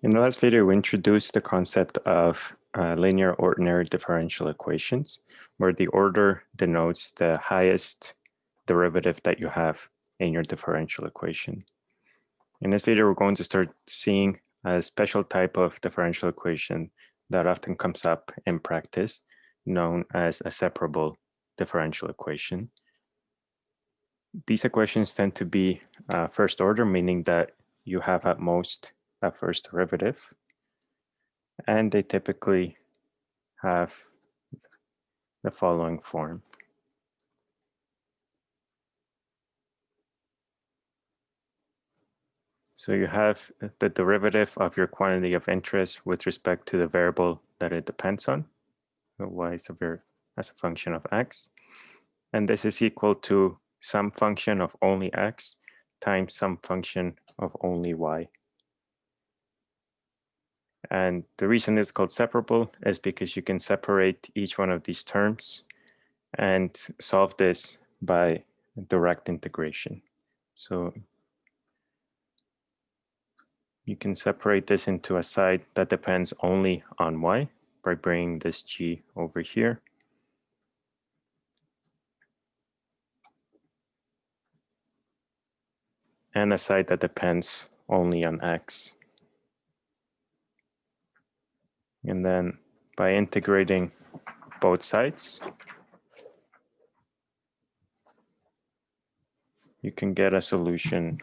In the last video, we introduced the concept of uh, linear ordinary differential equations, where the order denotes the highest derivative that you have in your differential equation. In this video, we're going to start seeing a special type of differential equation that often comes up in practice, known as a separable differential equation. These equations tend to be uh, first order, meaning that you have at most a first derivative. And they typically have the following form. So you have the derivative of your quantity of interest with respect to the variable that it depends on, y is a as a function of x. And this is equal to some function of only x times some function of only y. And the reason it's called separable is because you can separate each one of these terms and solve this by direct integration. So you can separate this into a side that depends only on y by bringing this g over here. And a side that depends only on x. And then by integrating both sides, you can get a solution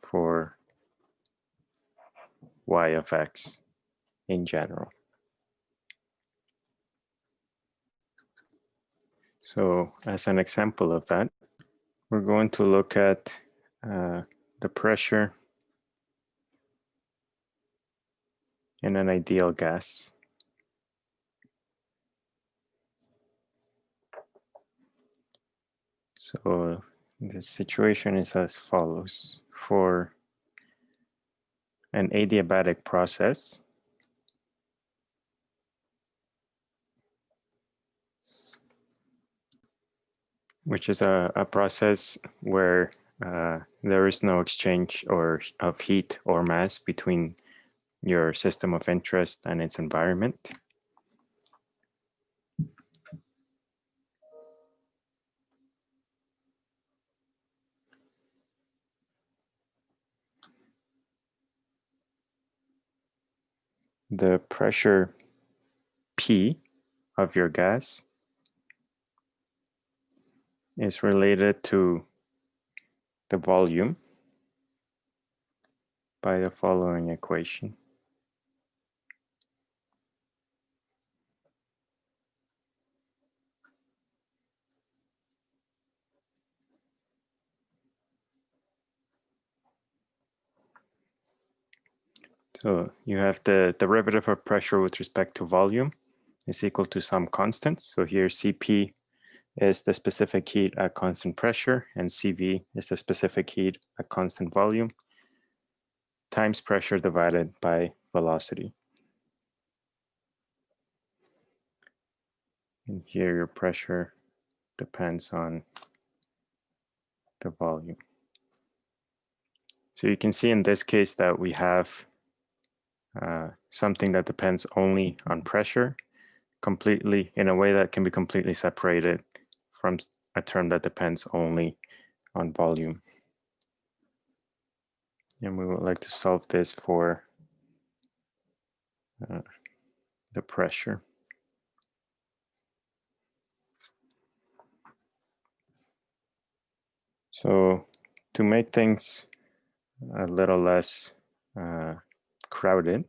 for y of x in general. So as an example of that, we're going to look at uh, the pressure in an ideal gas. So the situation is as follows. For an adiabatic process, which is a, a process where uh, there is no exchange or of heat or mass between your system of interest and its environment. The pressure P of your gas is related to the volume by the following equation. So you have the derivative of pressure with respect to volume is equal to some constant. So here Cp is the specific heat at constant pressure and Cv is the specific heat at constant volume times pressure divided by velocity. And here your pressure depends on the volume. So you can see in this case that we have uh, something that depends only on pressure completely in a way that can be completely separated from a term that depends only on volume. And we would like to solve this for uh, the pressure. So to make things a little less uh, crowded,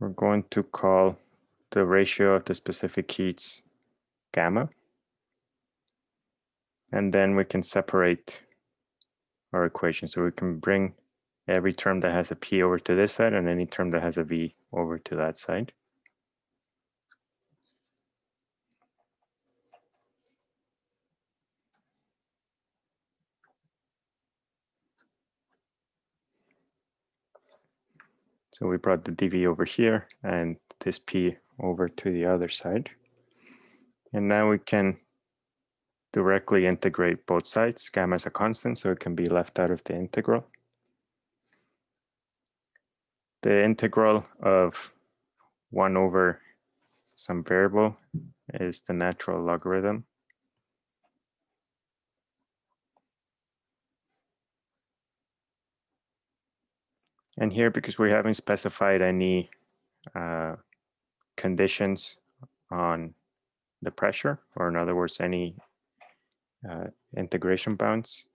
we're going to call the ratio of the specific heats gamma. And then we can separate our equation. So we can bring every term that has a P over to this side and any term that has a V over to that side. So we brought the dV over here and this P over to the other side. And now we can directly integrate both sides. Gamma is a constant, so it can be left out of the integral. The integral of 1 over some variable is the natural logarithm. And here, because we haven't specified any uh, conditions on the pressure, or in other words, any uh, integration bounds,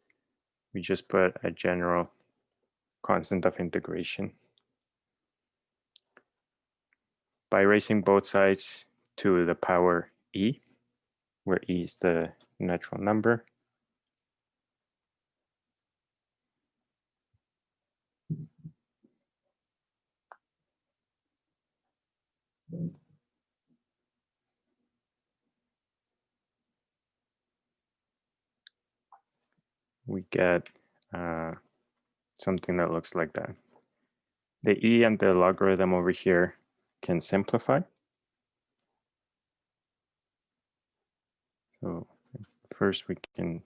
we just put a general constant of integration. By raising both sides to the power e, where e is the natural number, we get uh, something that looks like that. The e and the logarithm over here can simplify. So first we can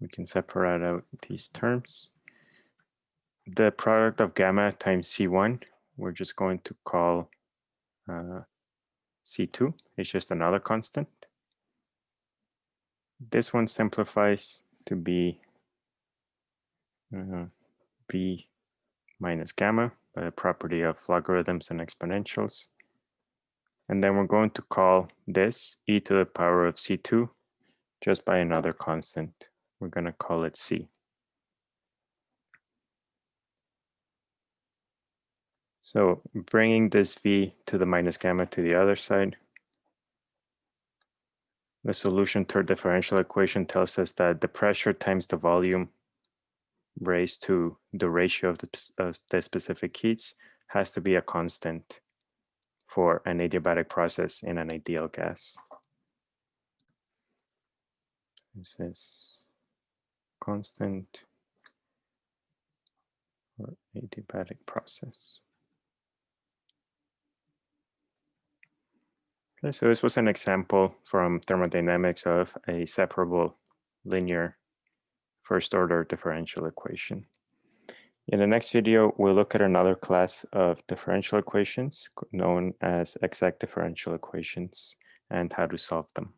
we can separate out these terms. The product of gamma times C1, we're just going to call uh, C2. is just another constant. This one simplifies to be uh, v minus gamma by the property of logarithms and exponentials. And then we're going to call this e to the power of c2 just by another constant. We're going to call it c. So bringing this v to the minus gamma to the other side, the solution to our differential equation tells us that the pressure times the volume raised to the ratio of the, of the specific heats has to be a constant for an adiabatic process in an ideal gas. This is constant for adiabatic process. Okay, so this was an example from thermodynamics of a separable linear first order differential equation. In the next video, we'll look at another class of differential equations known as exact differential equations and how to solve them.